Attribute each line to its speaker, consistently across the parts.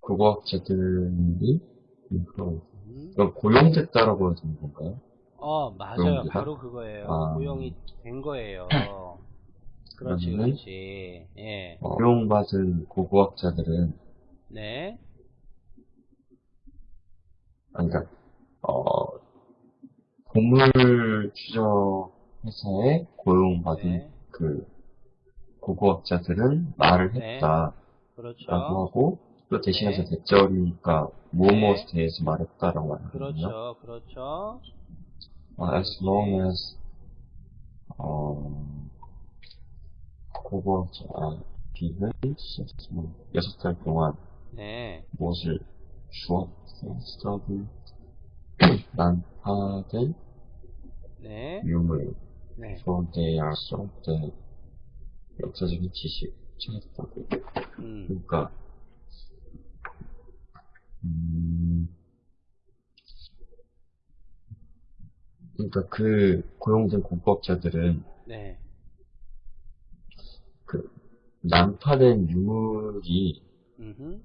Speaker 1: 고고학자들이 이거
Speaker 2: 음.
Speaker 1: 그럼 고용됐다라고 되는 건가요?
Speaker 2: 어, 맞아요.
Speaker 1: 고용되다?
Speaker 2: 바로 그거예요.
Speaker 1: 아.
Speaker 2: 고용이 된 거예요. 그렇지, 그렇지. 예.
Speaker 1: 어, 고용받은 고고학자들은
Speaker 2: 네.
Speaker 1: 아니, 그러니까 어, 보물 추적 회사에 고용받은
Speaker 2: 네.
Speaker 1: 그 고고학자들은 말을
Speaker 2: 네.
Speaker 1: 했다라고
Speaker 2: 그렇죠.
Speaker 1: 하고 또 대신해서
Speaker 2: 네.
Speaker 1: 대절이니까 무엇에
Speaker 2: 네.
Speaker 1: 대해서 말했다라고 하거든요.
Speaker 2: 그렇죠. 그렇죠.
Speaker 1: 어, as long as 어, 고고학자 비는 여섯 달 동안
Speaker 2: 네.
Speaker 1: 무엇을 주었었어도 난파된
Speaker 2: 네.
Speaker 1: 유물
Speaker 2: 네.
Speaker 1: 소대야 소대 역사적인 지식 찾았다고
Speaker 2: 음.
Speaker 1: 그러니까 음, 그러니까 그 고용된 공법자들은
Speaker 2: 네.
Speaker 1: 그 난파된 유물이
Speaker 2: 음흠.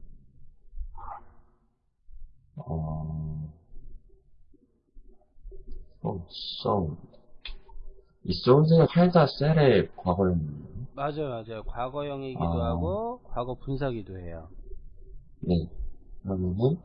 Speaker 1: 어, 어, 써. 이 소드가 살다 셀의 과거였나요?
Speaker 2: 맞아요, 맞아요. 과거형이기도
Speaker 1: 아.
Speaker 2: 하고, 과거 분사기도 해요.
Speaker 1: 네. 그러면은,